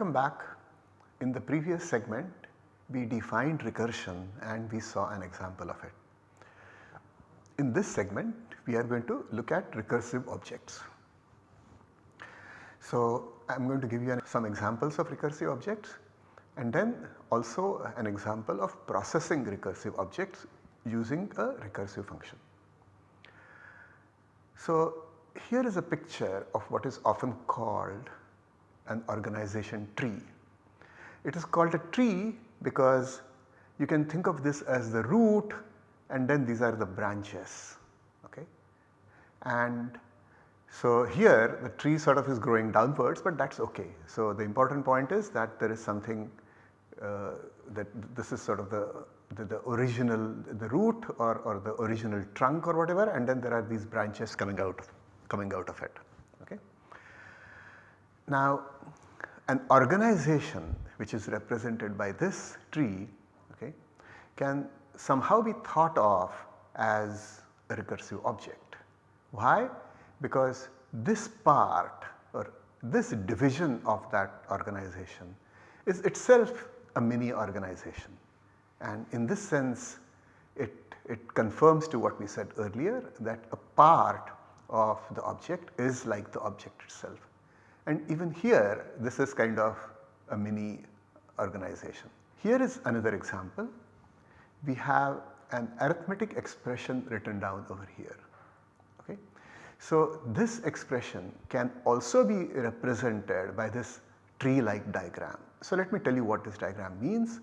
Welcome back. In the previous segment we defined recursion and we saw an example of it. In this segment we are going to look at recursive objects. So I am going to give you some examples of recursive objects and then also an example of processing recursive objects using a recursive function. So here is a picture of what is often called an organization tree. It is called a tree because you can think of this as the root and then these are the branches okay. And so here the tree sort of is growing downwards but that is okay. So the important point is that there is something uh, that this is sort of the, the, the, original the root or, or the original trunk or whatever and then there are these branches coming out coming out of it okay. Now an organization which is represented by this tree okay, can somehow be thought of as a recursive object. Why? Because this part or this division of that organization is itself a mini organization and in this sense it, it confirms to what we said earlier that a part of the object is like the object itself. And even here this is kind of a mini organization. Here is another example. We have an arithmetic expression written down over here. Okay. So this expression can also be represented by this tree like diagram. So let me tell you what this diagram means.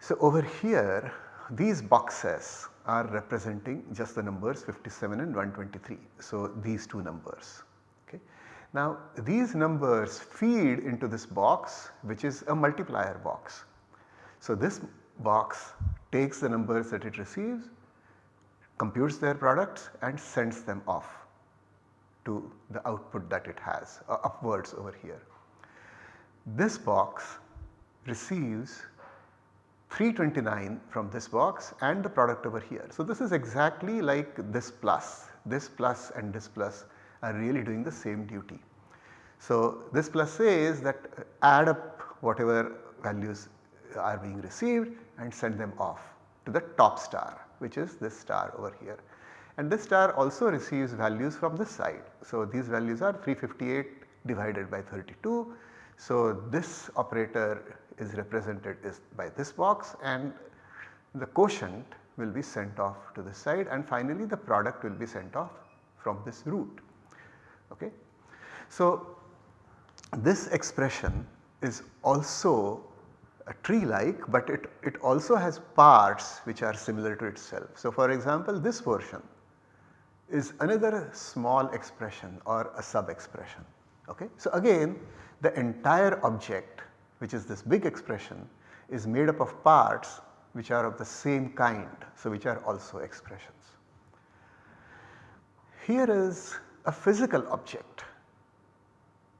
So over here these boxes are representing just the numbers 57 and 123. So these two numbers. Now these numbers feed into this box which is a multiplier box. So this box takes the numbers that it receives, computes their products and sends them off to the output that it has uh, upwards over here. This box receives 329 from this box and the product over here. So this is exactly like this plus, this plus and this plus are really doing the same duty. So this plus says that uh, add up whatever values are being received and send them off to the top star which is this star over here. And this star also receives values from this side. So these values are 358 divided by 32. So this operator is represented is by this box and the quotient will be sent off to the side and finally the product will be sent off from this root. Okay. So this expression is also a tree like but it, it also has parts which are similar to itself. So for example this portion is another small expression or a sub expression. Okay. So again the entire object which is this big expression is made up of parts which are of the same kind. So, which are also expressions. Here is a physical object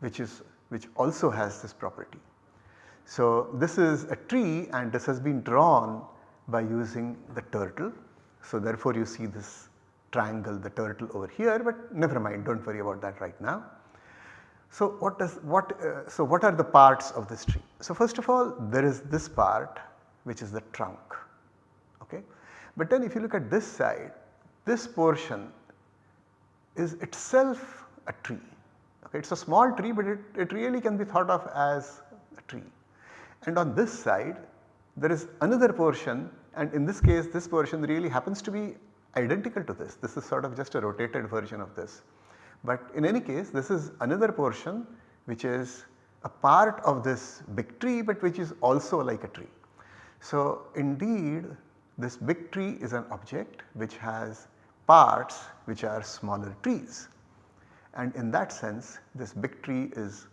which is which also has this property. So, this is a tree and this has been drawn by using the turtle. So, therefore, you see this triangle the turtle over here but never mind do not worry about that right now. So what does what uh, so what are the parts of this tree? So first of all there is this part which is the trunk okay. But then if you look at this side this portion is itself a tree okay. It is a small tree but it, it really can be thought of as a tree. And on this side there is another portion and in this case this portion really happens to be identical to this. This is sort of just a rotated version of this. But in any case this is another portion which is a part of this big tree but which is also like a tree. So indeed this big tree is an object which has parts which are smaller trees and in that sense this big tree is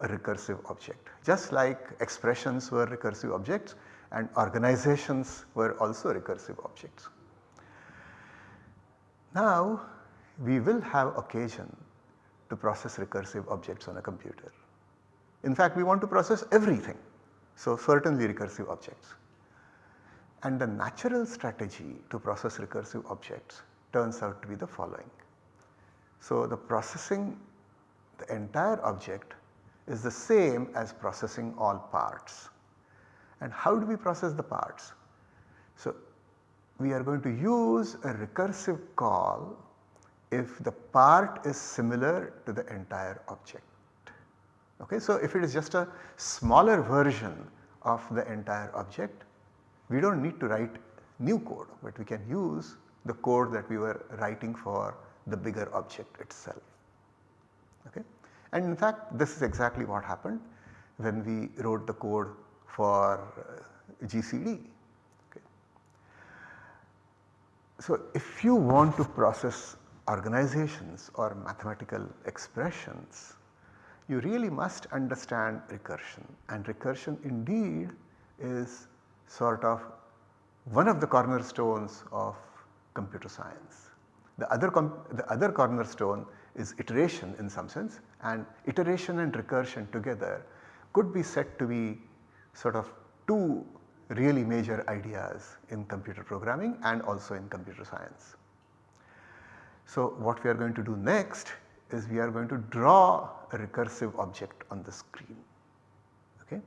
a recursive object. Just like expressions were recursive objects and organizations were also recursive objects. Now we will have occasion to process recursive objects on a computer. In fact, we want to process everything. So, certainly recursive objects. And the natural strategy to process recursive objects turns out to be the following. So, the processing the entire object is the same as processing all parts. And how do we process the parts? So, we are going to use a recursive call if the part is similar to the entire object. Okay, so if it is just a smaller version of the entire object, we do not need to write new code, but we can use the code that we were writing for the bigger object itself. Okay. And in fact this is exactly what happened when we wrote the code for uh, GCD. Okay. So if you want to process organizations or mathematical expressions, you really must understand recursion and recursion indeed is sort of one of the cornerstones of computer science. The other, the other cornerstone is iteration in some sense and iteration and recursion together could be said to be sort of two really major ideas in computer programming and also in computer science. So what we are going to do next is we are going to draw a recursive object on the screen. Okay.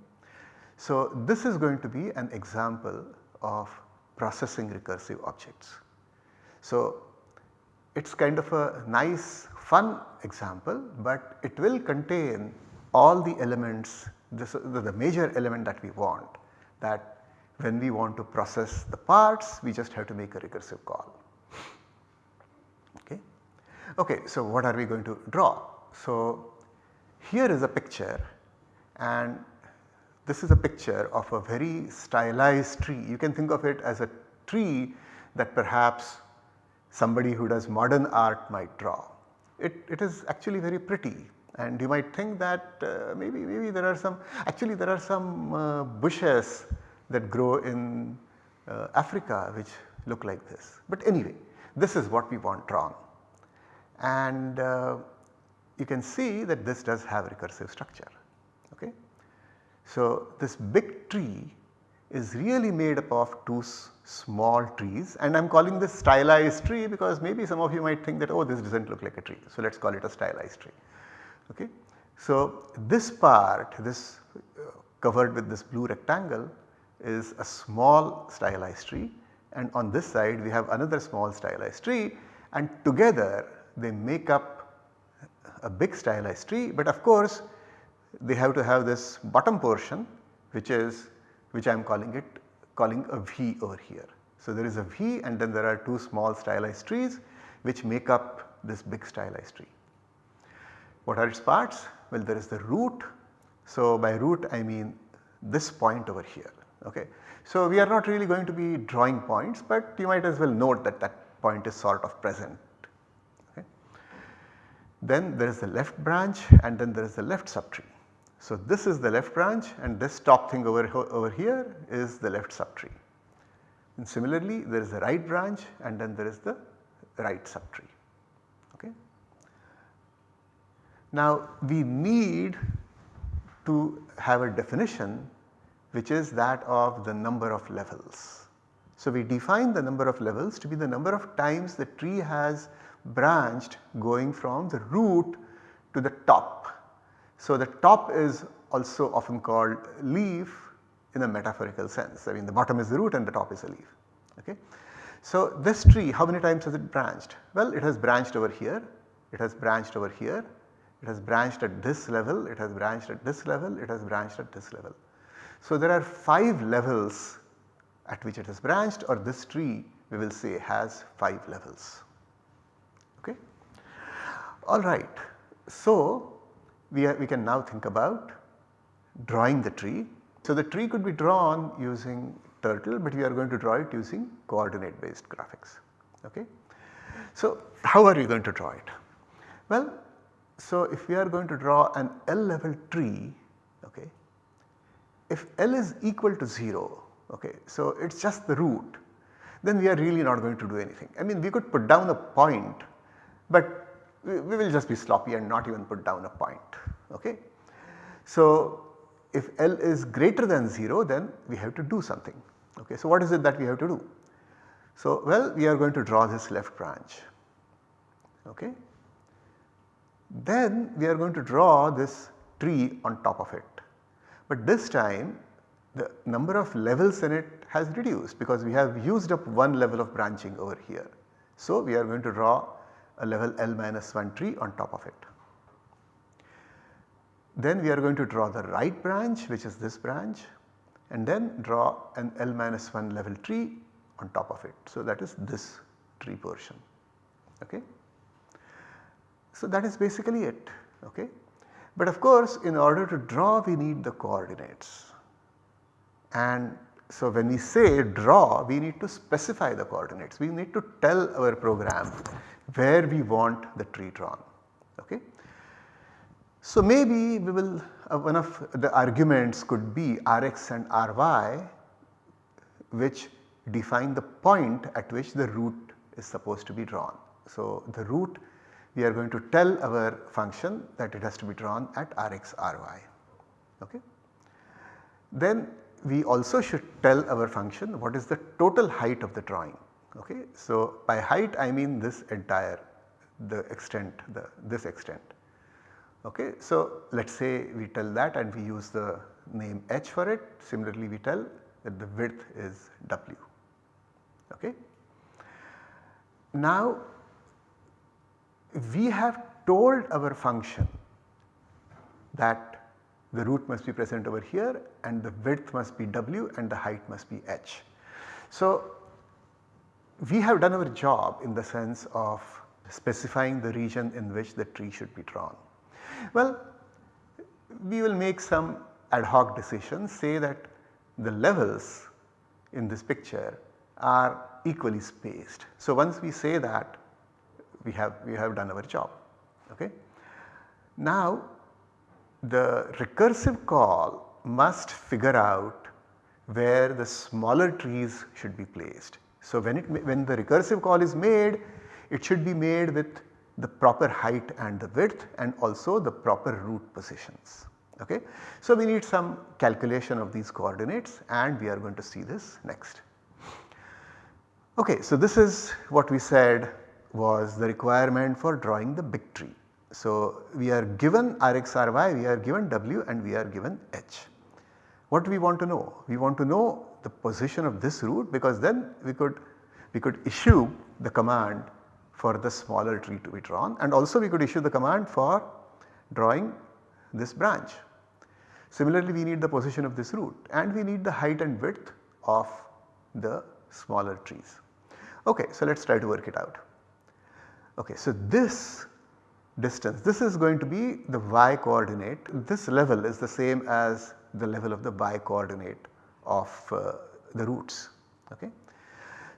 So this is going to be an example of processing recursive objects. So it is kind of a nice fun example but it will contain all the elements this the major element that we want that when we want to process the parts we just have to make a recursive call. Okay. Okay, so what are we going to draw? So here is a picture and this is a picture of a very stylized tree. You can think of it as a tree that perhaps somebody who does modern art might draw. It, it is actually very pretty and you might think that uh, maybe maybe there are some actually there are some uh, bushes that grow in uh, Africa which look like this. But anyway this is what we want drawn and uh, you can see that this does have recursive structure. Okay. So this big tree is really made up of two small trees and I am calling this stylized tree because maybe some of you might think that oh this does not look like a tree. So let us call it a stylized tree. Okay. So this part this uh, covered with this blue rectangle is a small stylized tree and on this side we have another small stylized tree and together they make up a big stylized tree but of course they have to have this bottom portion which is which I am calling it calling a V over here. So there is a V and then there are two small stylized trees which make up this big stylized tree. What are its parts? Well there is the root. So by root I mean this point over here. Okay. So we are not really going to be drawing points but you might as well note that that point is sort of present. Okay. Then there is the left branch and then there is the left subtree. So this is the left branch and this top thing over, over here is the left subtree. And similarly there is the right branch and then there is the right subtree. Okay. Now we need to have a definition which is that of the number of levels. So we define the number of levels to be the number of times the tree has branched going from the root to the top so the top is also often called leaf in a metaphorical sense. I mean the bottom is the root and the top is a leaf. Okay. So this tree how many times has it branched? Well it has branched over here, it has branched over here, it has branched at this level, it has branched at this level, it has branched at this level. So there are 5 levels at which it has branched or this tree we will say has 5 levels. Okay. Alright. So we, are, we can now think about drawing the tree. So the tree could be drawn using turtle but we are going to draw it using coordinate based graphics. Okay. So how are we going to draw it? Well so if we are going to draw an L level tree okay, if L is equal to 0 okay, so it is just the root then we are really not going to do anything. I mean we could put down a point but we, will just be sloppy and not even put down a point. Okay. So if L is greater than 0 then we have to do something. Okay. So what is it that we have to do? So well we are going to draw this left branch. Okay. Then we are going to draw this tree on top of it. But this time the number of levels in it has reduced because we have used up one level of branching over here. So, we are going to draw a level L minus 1 tree on top of it. Then we are going to draw the right branch which is this branch and then draw an L minus 1 level tree on top of it. So, that is this tree portion. Okay. So, that is basically it. Okay. But of course, in order to draw we need the coordinates and so when we say draw we need to specify the coordinates. We need to tell our program where we want the tree drawn. Okay. So maybe we will uh, one of the arguments could be Rx and Ry which define the point at which the root is supposed to be drawn. So the root we are going to tell our function that it has to be drawn at Rx Ry. Okay. Then we also should tell our function what is the total height of the drawing. Okay. So, by height I mean this entire the extent the this extent. Okay. So, let us say we tell that and we use the name h for it similarly we tell that the width is w. Okay. Now we have told our function that the root must be present over here and the width must be w and the height must be h. So, we have done our job in the sense of specifying the region in which the tree should be drawn. Well, we will make some ad hoc decisions say that the levels in this picture are equally spaced. So, once we say that we have we have done our job. Okay. Now, the recursive call must figure out where the smaller trees should be placed. So, when it when the recursive call is made it should be made with the proper height and the width and also the proper root positions. Okay. So, we need some calculation of these coordinates and we are going to see this next. Okay, so this is what we said was the requirement for drawing the big tree. So, we are given Rx Ry, we are given W and we are given H. What do we want to know? We want to know the position of this root because then we could we could issue the command for the smaller tree to be drawn and also we could issue the command for drawing this branch. Similarly, we need the position of this root and we need the height and width of the smaller trees. Okay, so let us try to work it out. Okay, so this distance. This is going to be the y coordinate. This level is the same as the level of the y coordinate of uh, the roots. Okay.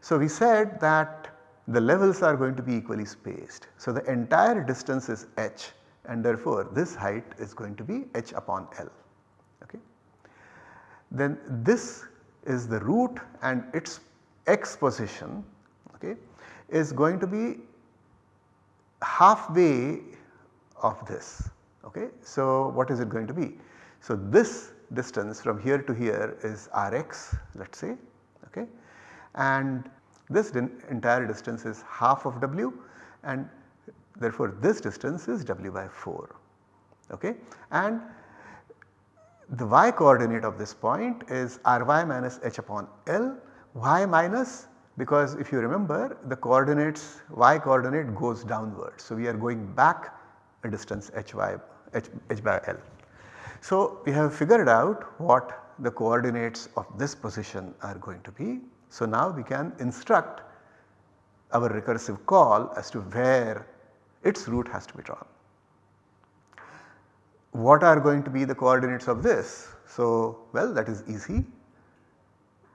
So, we said that the levels are going to be equally spaced. So, the entire distance is h and therefore, this height is going to be h upon L. Okay. Then this is the root and its x position okay, is going to be halfway of this. Okay. So, what is it going to be? So, this distance from here to here is Rx let us say okay. and this entire distance is half of W and therefore, this distance is W by 4 okay. and the y coordinate of this point is Ry minus h upon L y minus because if you remember the coordinates y coordinate goes downwards. So, we are going back a distance h by, h, h by L. So, we have figured out what the coordinates of this position are going to be. So, now we can instruct our recursive call as to where its root has to be drawn. What are going to be the coordinates of this? So, well that is easy.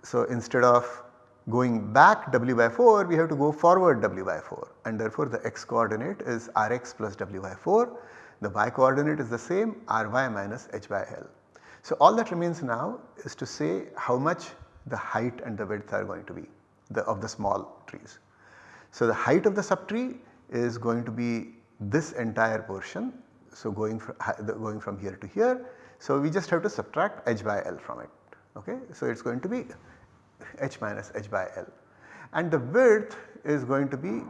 So, instead of Going back w by 4 we have to go forward w by 4 and therefore the x coordinate is rx plus w by 4, the y coordinate is the same ry minus h by l. So all that remains now is to say how much the height and the width are going to be the, of the small trees. So the height of the subtree is going to be this entire portion. So going from, going from here to here. So we just have to subtract h by l from it. Okay. So it is going to be h minus h by L and the width is going to be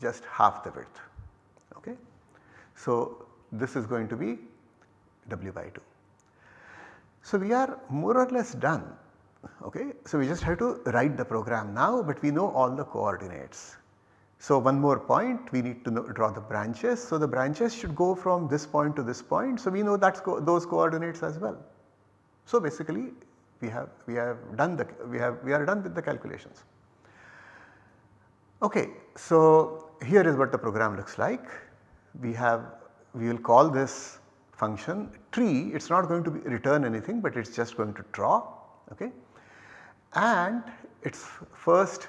just half the width. Okay. So, this is going to be w by 2. So we are more or less done okay. So we just have to write the program now but we know all the coordinates. So one more point we need to know, draw the branches. So the branches should go from this point to this point. So we know that's co those coordinates as well. So basically we have we have done the we have we are done with the calculations. Okay, so here is what the program looks like. We have we will call this function tree it is not going to return anything but it is just going to draw okay and its first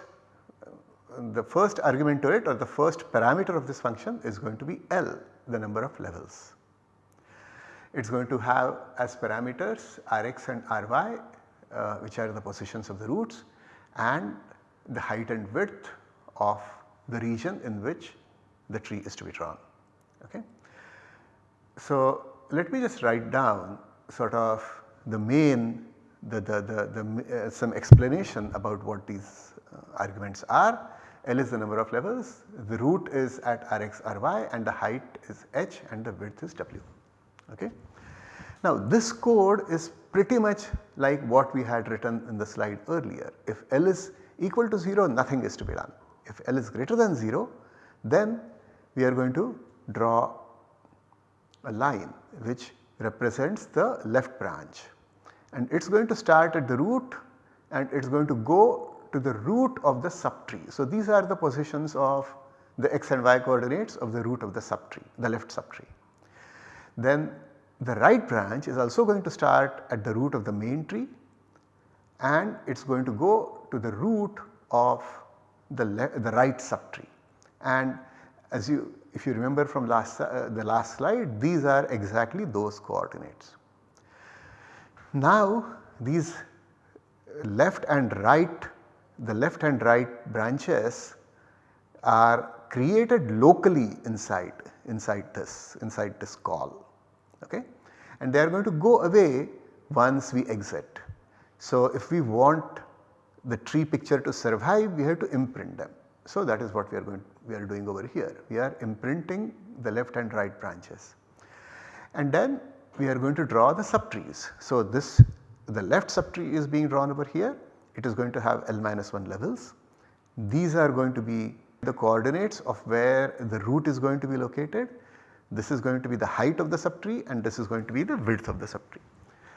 the first argument to it or the first parameter of this function is going to be L the number of levels. It is going to have as parameters Rx and Ry uh, which are the positions of the roots and the height and width of the region in which the tree is to be drawn. Okay. So let me just write down sort of the main the, the, the, the uh, some explanation about what these uh, arguments are. L is the number of levels, the root is at Rx Ry and the height is h and the width is w. Okay. Now this code is pretty much like what we had written in the slide earlier. If L is equal to 0 nothing is to be done. If L is greater than 0 then we are going to draw a line which represents the left branch and it is going to start at the root and it is going to go to the root of the subtree. So these are the positions of the x and y coordinates of the root of the subtree, the left subtree. Then the right branch is also going to start at the root of the main tree and it is going to go to the root of the, the right subtree. And as you if you remember from last uh, the last slide these are exactly those coordinates. Now these left and right the left and right branches are created locally inside inside this inside this call okay and they are going to go away once we exit. So if we want the tree picture to survive we have to imprint them. So that is what we are going we are doing over here. We are imprinting the left and right branches. And then we are going to draw the subtrees. So this the left subtree is being drawn over here. It is going to have L minus 1 levels. These are going to be the coordinates of where the root is going to be located. This is going to be the height of the subtree and this is going to be the width of the subtree.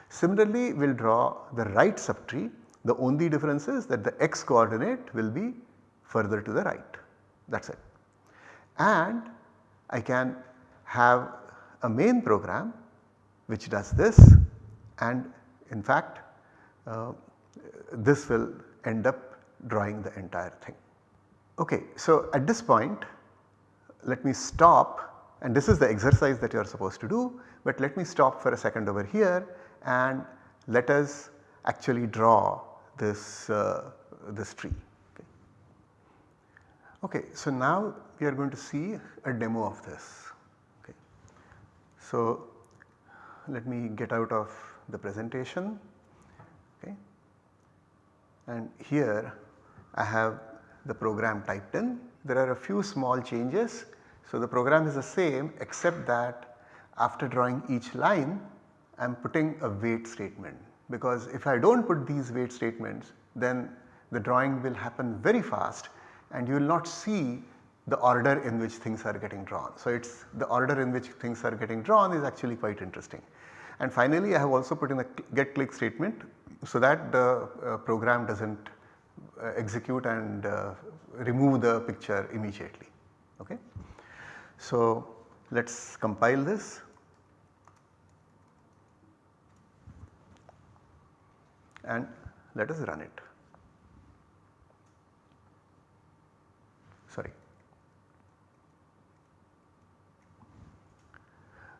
Similarly, we will draw the right subtree. The only difference is that the x coordinate will be further to the right that is it. And I can have a main program which does this and in fact uh, this will end up drawing the entire thing. Okay, so at this point let me stop and this is the exercise that you are supposed to do but let me stop for a second over here and let us actually draw this, uh, this tree. Okay, so now we are going to see a demo of this. Okay. So let me get out of the presentation okay. and here I have the program typed in. There are a few small changes. So the program is the same except that after drawing each line I am putting a wait statement because if I do not put these wait statements then the drawing will happen very fast and you will not see the order in which things are getting drawn. So it is the order in which things are getting drawn is actually quite interesting. And finally I have also put in a get click statement so that the uh, program does not uh, execute and uh, remove the picture immediately. Okay. So let us compile this. and let us run it. Sorry.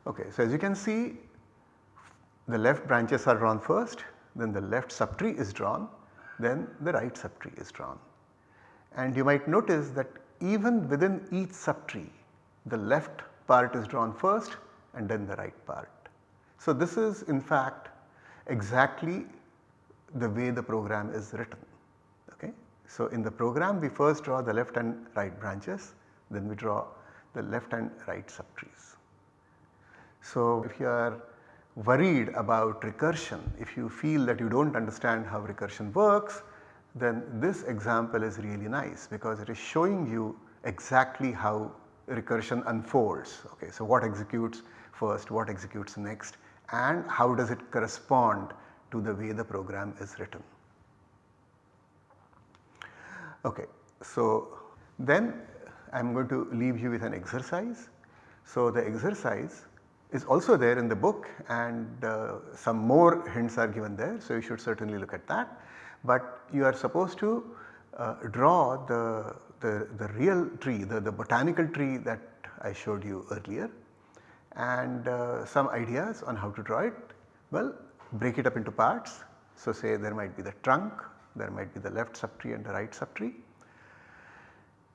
Okay, so as you can see the left branches are drawn first then the left subtree is drawn then the right subtree is drawn. And you might notice that even within each subtree the left part is drawn first and then the right part. So this is in fact exactly the way the program is written. So in the program we first draw the left and right branches then we draw the left and right subtrees. So if you are worried about recursion, if you feel that you do not understand how recursion works, then this example is really nice because it is showing you exactly how recursion unfolds. Okay, so what executes first, what executes next and how does it correspond to the way the program is written. Okay, so then I am going to leave you with an exercise. So the exercise is also there in the book and uh, some more hints are given there. So you should certainly look at that. But you are supposed to uh, draw the, the, the real tree, the, the botanical tree that I showed you earlier and uh, some ideas on how to draw it. Well break it up into parts. So say there might be the trunk, there might be the left subtree and the right subtree.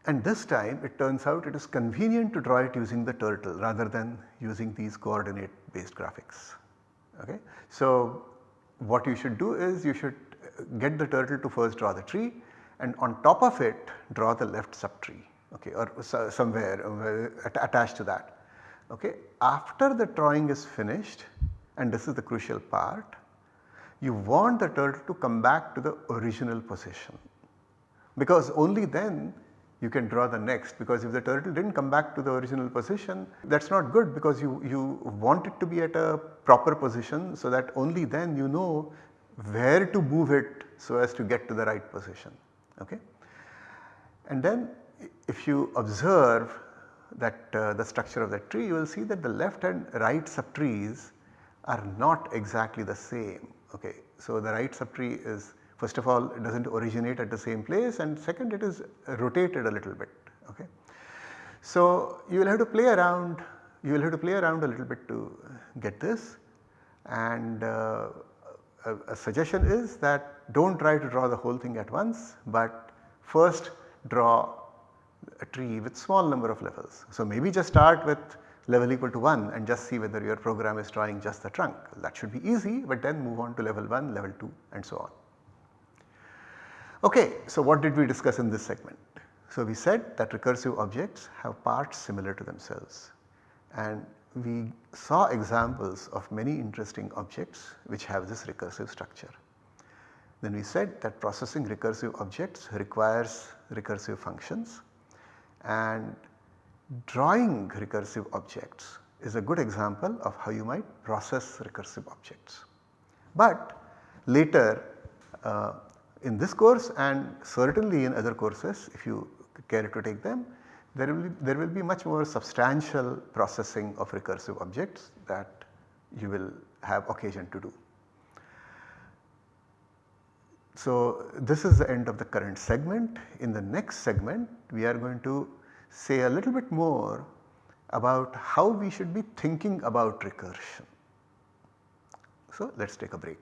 And this time it turns out it is convenient to draw it using the turtle rather than using these coordinate based graphics. Okay. So what you should do is you should get the turtle to first draw the tree and on top of it draw the left subtree okay, or somewhere uh, attached to that. Okay. After the drawing is finished and this is the crucial part, you want the turtle to come back to the original position because only then you can draw the next because if the turtle did not come back to the original position that is not good because you, you want it to be at a proper position so that only then you know where to move it so as to get to the right position. Okay? And then if you observe that uh, the structure of the tree you will see that the left and right subtrees are not exactly the same. Okay. So, the right subtree is first of all it does not originate at the same place and second it is rotated a little bit. Okay. So, you will have to play around you will have to play around a little bit to get this and uh, a, a suggestion is that do not try to draw the whole thing at once but first draw a tree with small number of levels. So, maybe just start with level equal to 1 and just see whether your program is drawing just the trunk. That should be easy but then move on to level 1, level 2 and so on. Okay, so what did we discuss in this segment? So we said that recursive objects have parts similar to themselves and we saw examples of many interesting objects which have this recursive structure. Then we said that processing recursive objects requires recursive functions and Drawing recursive objects is a good example of how you might process recursive objects. But later uh, in this course and certainly in other courses if you care to take them there will be, there will be much more substantial processing of recursive objects that you will have occasion to do. So this is the end of the current segment. In the next segment we are going to say a little bit more about how we should be thinking about recursion. So let us take a break.